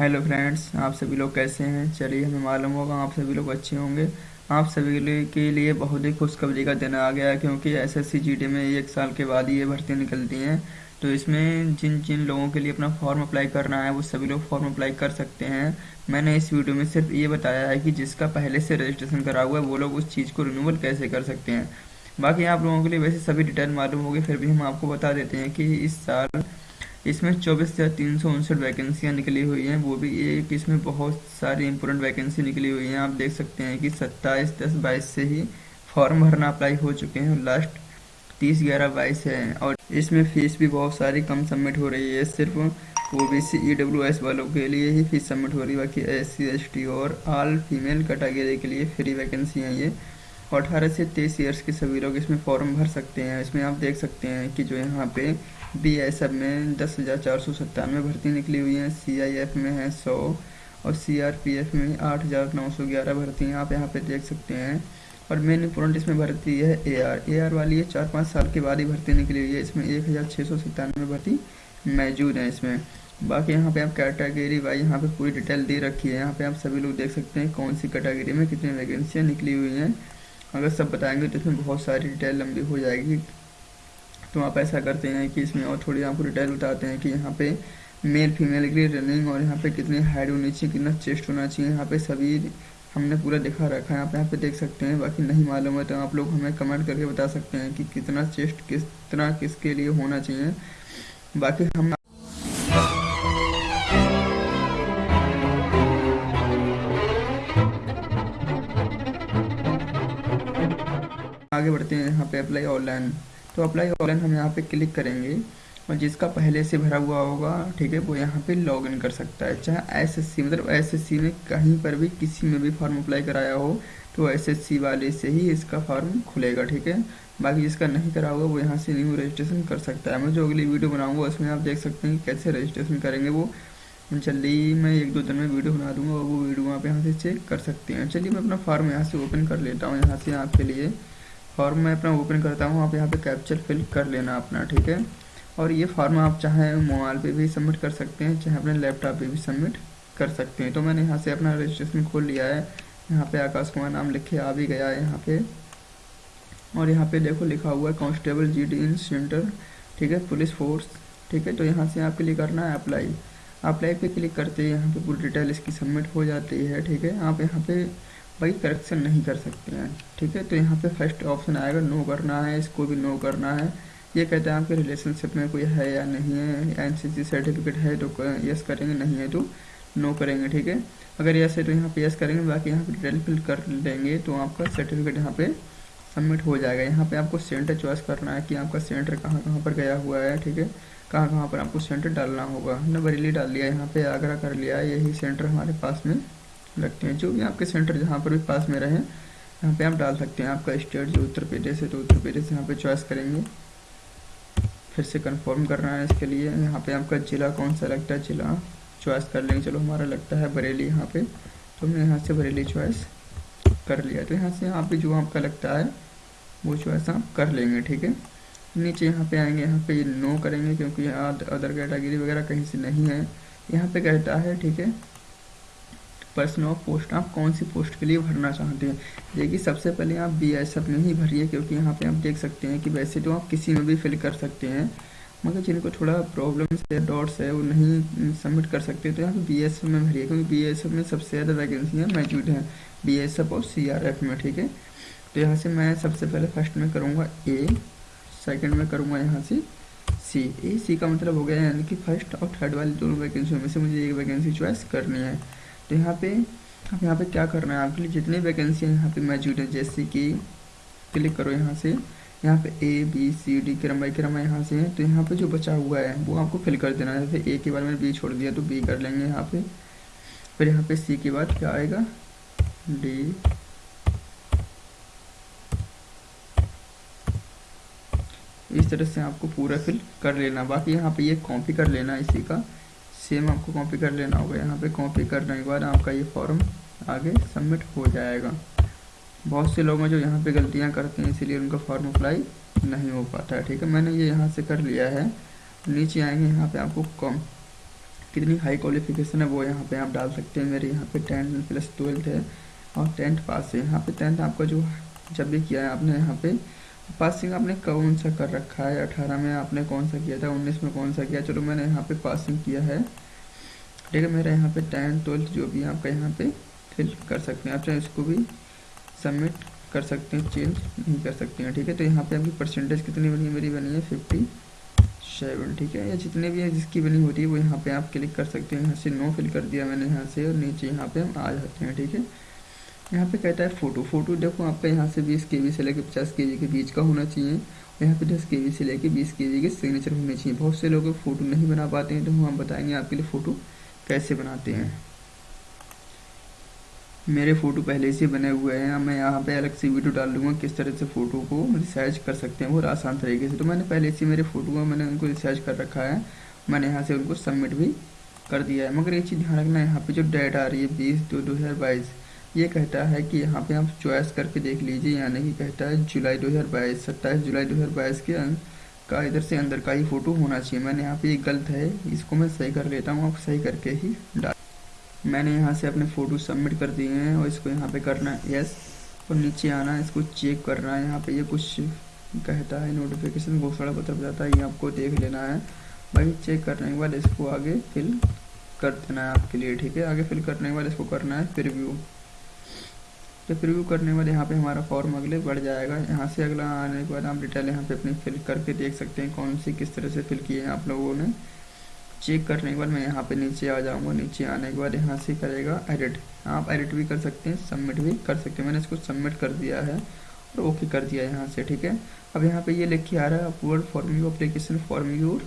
Hello friends आप सभी लोग कैसे हैं? चलिए हमें मालूम होगा आप सभी लोग अच्छे होंगे। आप सभी के लिए बहुत ही खुशखबरी का दिन आ गया है क्योंकि एस एस सी में एक साल के बाद ये भर्ती निकलती हैं। तो इसमें जिन जिन लोगों के लिए अपना फॉर्म अप्लाई करना है, वो सभी लोग फॉर्म अप्लाई कर सकते हैं। मैंने इस वीडियो में सिर्फ़ ये बताया है कि जिसका पहले से रजिस्ट्रेशन करा हुआ है, वो लोग उस चीज़ को रिन्यूअल कैसे कर सकते हैं। बाकी आप लोगों के लिए वैसे सभी डिटेल मालूम होगी, फिर भी हम आपको बता देते हैं कि इस साल इसमें चौबीस हज़ार तीन सौ उनसठ वैकेंसियाँ निकली हुई हैं, वो भी एक इसमें बहुत सारी इंपोर्टेंट वैकेंसी निकली हुई हैं। आप देख सकते हैं कि सत्ताईस, दस, बाईस से ही फॉर्म भरना अप्लाई हो चुके हैं। लास्ट तीस, ग्यारह, बाईस है और इसमें फ़ीस भी बहुत सारी कम सबमिट हो रही है। सिर्फ़ O B C E W S वालों के लिए ही फ़ीस सबमिट हो रही है, बाकी एस सी एस टी और आल फीमेल कैटेगरी के लिए फ्री वैकेंसी हैं ये। और अठारह से तेईस ईयर्स के सभी लोग इसमें फॉर्म भर सकते हैं। इसमें आप देख सकते हैं कि जो यहाँ पे बी एस एफ़ में दस हज़ार चार सौ सत्तानवे भर्ती निकली हुई हैं सी आई एफ़ में है सौ और सी आर पी एफ़ में आठ हज़ार नौ सौ ग्यारह भर्ती हैं, आप यहाँ पे देख सकते हैं। और मेन इंपॉर्टेंट इसमें भर्ती है ए आर ए आर वाली है, चार पाँच साल के बाद ही भर्ती निकली हुई है। इसमें एक हज़ार छः सौ सत्तानवे भर्ती मौजूद है इसमें। बाकी यहाँ पे आप कैटेगरी वाई यहाँ पे पूरी डिटेल दे रखी है। यहाँ पे आप सभी लोग देख सकते हैं कौन सी कैटेगरी में कितनी वैकेंसियाँ निकली हुई हैं। अगर सब बताएँगे तो इसमें बहुत सारी डिटेल लंबी हो जाएगी। तो आप ऐसा करते हैं कि इसमें और थोड़ी आपको डिटेल बताते हैं कि यहाँ पे मेल फीमेल के रनिंग और यहाँ पे कितनी हाइट होनी चाहिए, कितना चेस्ट होना चाहिए, यहाँ पे सभी हमने पूरा दिखा रखा है। आप यहाँ पे देख सकते हैं, बाकी नहीं मालूम है तो आप लोग हमें कमेंट करके बता सकते हैं कि कितना चेस्ट किस तरह किसके लिए होना चाहिए। बाकी हम आगे बढ़ते हैं, यहाँ पे अप्लाई ऑनलाइन तो अप्लाई ऑनलाइन हम यहाँ पे क्लिक करेंगे और जिसका पहले से भरा हुआ होगा, ठीक है, वो यहाँ पे लॉगिन कर सकता है। चाहे एसएससी मतलब एसएससी में कहीं पर भी किसी में भी फॉर्म अप्लाई कराया हो तो एसएससी वाले से ही इसका फॉर्म खुलेगा, ठीक है? बाकी जिसका नहीं करा हुआ वो यहाँ से न्यू रजिस्ट्रेशन कर सकता है। मैं जो अगली वीडियो बनाऊँगा, उसमें आप देख सकते हैं कि कैसे रजिस्ट्रेशन करेंगे वो। जल्दी मैं एक दो दिन में वीडियो बना दूँगा और वो वीडियो आप यहाँ से चेक कर सकते हैं। चलिए, मैं अपना फॉर्म यहाँ से ओपन कर लेता हूँ, यहाँ से आपके लिए। फॉर्म मैं अपना ओपन करता हूँ, आप यहाँ पे कैप्चर फिल कर लेना अपना, ठीक है? और ये फॉर्म आप चाहे मोबाइल पे भी सबमिट कर सकते हैं, चाहे अपने लैपटॉप पे भी सबमिट कर सकते हैं। तो मैंने यहाँ से अपना रजिस्ट्रेशन खोल लिया है। यहाँ पे आकाश कुमार नाम लिखे आ भी गया है यहाँ पे। और यहाँ पे देखो लिखा हुआ है कॉन्स्टेबल जी डी सेंटर ठीक है? पुलिस फोर्स ठीक है? तो यहाँ से आपके लिए करना है अप्लाई अप्लाई पे क्लिक करते हैं यहाँ पे पूरी डिटेल इसकी सबमिट हो जाती है, ठीक है? आप यहाँ पे भाई करेक्शन नहीं कर सकते हैं। ठीक है? तो यहाँ पे फ़र्स्ट ऑप्शन आएगा नो करना है, इसको भी नो करना है। ये कहते हैं आपके रिलेशनशिप में कोई है या नहीं है एन सर्टिफिकेट है तो यस करेंगे, नहीं है तो नो करेंगे, ठीक है? अगर यस है तो यहाँ पे यस करेंगे, बाकी यहाँ पे डिटेल फिल कर लेंगे तो आपका सर्टिफिकेट यहाँ पे सबमिट हो जाएगा। यहाँ पे आपको सेंटर चॉइस करना है कि आपका सेंटर कहाँ कहाँ पर गया हुआ है, ठीक है? कहाँ कहाँ पर आपको सेंटर डालना होगा। हमने बरेली डाल दिया, यहाँ पे आगरा कर लिया, यही सेंटर हमारे पास में लगते हैं, जो भी आपके सेंटर जहाँ पर भी पास में रहे, यहाँ पे आप डाल सकते हैं आपका स्टेट जो उत्तर प्रदेश है तो उत्तर प्रदेश यहाँ पे चॉइस करेंगे। फिर से कंफर्म करना है इसके लिए, यहाँ पे आपका ज़िला कौन सा लगता है, ज़िला चॉइस कर लेंगे। चलो हमारा लगता है बरेली यहाँ पे तो हमने यहाँ से बरेली चॉइस कर लिया। तो यहाँ से यहाँ पे जो आपका लगता है, वो चॉइस आप कर लेंगे, ठीक है? नीचे यहाँ पे आएँगे, यहाँ पे नो करेंगे, क्योंकि यहाँ अदर कैटेगरी वगैरह कहीं से नहीं है। यहाँ पे कहता है, ठीक है पर्सन ऑफ़ पोस्ट, आप कौन सी पोस्ट के लिए भरना चाहते हैं? देखिए, सबसे पहले आप बी एस एफ़ में ही भरिए, क्योंकि यहाँ पे आप देख सकते हैं कि वैसे तो आप किसी में भी फिल कर सकते हैं, मगर जिनको थोड़ा प्रॉब्लम है डॉट्स है, वो नहीं सबमिट कर सकते तो यहाँ पे बी एस एफ़ में भरिए, क्योंकि बी एस एफ़ में सबसे ज़्यादा वैकेंसियाँ मौजूद हैं बी एस एफ़ और सी आर एफ़ में, ठीक है? तो यहाँ से मैं सबसे पहले फ़र्स्ट में करूँगा ए सेकेंड में करूँगा यहाँ से सी ए सी का मतलब हो गया यानी कि फ़र्स्ट और थर्ड वाली दोनों वैकेंसियों में से मुझे एक वैकेंसी चॉइस करनी है। तो यहाँ पे अब यहाँ पे क्या करना है आपके लिए जितनी वैकेंसी यहाँ पे मौजूद है, जैसे कि क्लिक करो यहाँ से, यहाँ पे ए बी सी डी क्रम बाई क्रम यहाँ से तो यहाँ पे जो बचा हुआ है, वो आपको फिल कर देना है। जैसे ए के बाद में बी छोड़ दिया तो बी कर लेंगे यहाँ पे। फिर यहाँ पे सी के बाद क्या आएगा? डी इस तरह से आपको पूरा फिल कर लेना। बाकी यहाँ पे ये कॉपी कर लेना इसी का। सेम आपको कॉपी कर लेना होगा। यहाँ पे कॉपी करने के बाद आपका ये फॉर्म आगे सबमिट हो जाएगा। बहुत से लोग हैं जो यहाँ पे गलतियाँ करते हैं, इसीलिए उनका फॉर्म अप्लाई नहीं हो पाता है, ठीक है? मैंने ये यहाँ से कर लिया है। नीचे आएँगे, यहाँ पे आपको कॉम कितनी हाई क्वालिफिकेशन है वो यहाँ पे आप डाल सकते हैं। मेरे यहाँ पे टेंथ प्लस ट्वेल्थ है और टेंथ पास है। यहाँ पे टेंथ आपका जो जब भी किया है आपने यहाँ पे पासिंग आपने कौन सा कर रखा है? अठारह में आपने कौन सा किया था? उन्नीस में कौन सा किया? चलो मैंने यहाँ पे पासिंग किया है। ठीक है, मेरा यहाँ पे टेंथ ट्वेल्थ जो भी आपका यहाँ पे फिल कर सकते हैं। आप चाहे इसको भी सबमिट कर सकते हैं चेंज नहीं कर सकते हैं। ठीक है तो यहाँ पे आपकी परसेंटेज कितनी बनी है? मेरी बनी है फिफ्टी सेवन ठीक है, या जितने भी है जिसकी बनी होती है, वो यहाँ पे आप क्लिक कर सकते हैं। यहाँ से नो फिल कर दिया मैंने यहाँ से और नीचे यहाँ पे हम आ जाते हैं। ठीक है यहाँ पे कहता है, फ़ोटो फ़ोटो देखो, आपका यहाँ से बीस के से लेकर पचास के के बीच का होना चाहिए और यहाँ पे दस के से लेकर बीस के के सिग्नेचर होने चाहिए। बहुत से लोग फ़ोटो नहीं बना पाते हैं तो हम बताएँगे आपके लिए फ़ोटो कैसे बनाते हैं। मेरे फ़ोटो पहले से बने हुए हैं मैं यहाँ पे अलग से वीडियो डाल दूँगा किस तरह से फ़ोटो को रिसर्च कर सकते हैं बहुत आसान तरीके से। तो मैंने पहले से मेरे फ़ोटो को मैंने उनको रिसर्च कर रखा है, मैंने यहाँ से उनको सबमिट भी कर दिया है। मगर ये चीज़ ध्यान रखना है यहाँ पे जो डेट आ रही है बीस दो दो हज़ार बाईस ये कहता है कि यहाँ पे आप चॉइस करके देख लीजिए यानी नहीं, कहता है, जुलाई दो हज़ार बाईस, सत्ताईस जुलाई दो हज़ार बाईस के का इधर से अंदर का ही फ़ोटो होना चाहिए। मैंने यहाँ पे एक गलत है, इसको मैं सही कर लेता हूँ, आप सही करके ही डाल। मैंने यहाँ से अपने फ़ोटो सबमिट कर दिए हैं, और इसको यहाँ पे करना है यस और नीचे आना है, इसको चेक करना है। यहाँ पे ये कुछ कहता है नोटिफिकेशन घोषणा पत्र बताता है, ये आपको देख लेना है। भाई, चेक करने के बाद इसको आगे फिल कर देना है आपके लिए, ठीक है? आगे फिल करने के बाद इसको करना है प्रिव्यू तो प्रिव्यू करने के बाद यहाँ पे हमारा फॉर्म अगले बढ़ जाएगा। यहाँ से अगला आने के बाद आप डिटेल यहाँ पे अपनी फिल करके देख सकते हैं कौन सी किस तरह से फिल किए हैं आप लोगों ने। चेक करने के बाद मैं यहाँ पे नीचे आ जाऊँगा। नीचे आने के बाद यहाँ से करेगा एडिट आप एडिट भी कर सकते हैं सबमिट भी कर सकते हैं। मैंने इसको सबमिट कर दिया है और ओके कर दिया यहाँ से, ठीक है? अब यहाँ पे ये लिख के आ रहा है upward form you application form your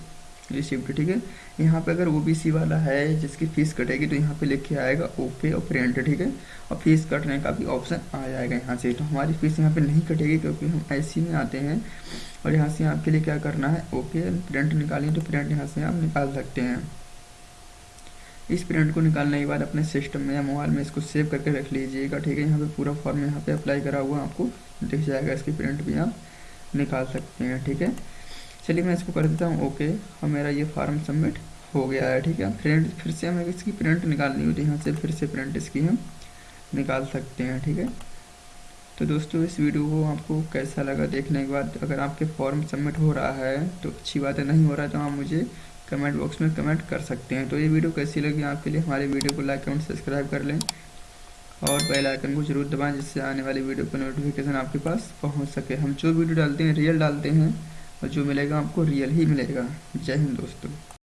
receipt ठीक है? यहाँ पे अगर ओबीसी वाला है, जिसकी फ़ीस कटेगी तो यहाँ पे लिख आएगा ओके और प्रिंट ठीक है? और फ़ीस कटने का भी ऑप्शन आ जाएगा यहाँ से। तो हमारी फ़ीस यहाँ पे नहीं कटेगी, क्योंकि हम ऐसी में आते हैं और यहाँ से आपके लिए क्या करना है? ओके प्रिंट निकालिए तो प्रिंट यहाँ से आप निकाल सकते हैं। इस प्रिंट को निकालने के बाद अपने सिस्टम में या मोबाइल में इसको सेव करके रख लीजिएगा, ठीक है? यहाँ पे पूरा फॉर्म यहाँ पे अप्लाई करा हुआ आपको दिख जाएगा, इसकी प्रिंट भी आप निकाल सकते हैं, ठीक है? चलिए मैं इसको कर देता हूँ ओके और मेरा ये फार्म सबमिट हो गया है, ठीक है? प्रिंट फिर से हमें इसकी प्रिंट निकालनी होती है, यहाँ से फिर से प्रिंट इसकी हम निकाल सकते हैं, ठीक है? तो दोस्तों, इस वीडियो को आपको कैसा लगा देखने के बाद? अगर आपके फॉर्म सबमिट हो रहा है तो अच्छी बात है, नहीं हो रहा है तो आप मुझे कमेंट बॉक्स में कमेंट कर सकते हैं। तो ये वीडियो कैसी लगी आपके लिए, हमारे वीडियो को लाइक एंड सब्सक्राइब कर लें और बेल आइकन को ज़रूर दबाएँ, जिससे आने वाली वीडियो का नोटिफिकेशन आपके पास पहुँच सके। हम जो वीडियो डालते हैं रियल डालते हैं और जो मिलेगा आपको रियल ही मिलेगा। जय हिंद दोस्तों।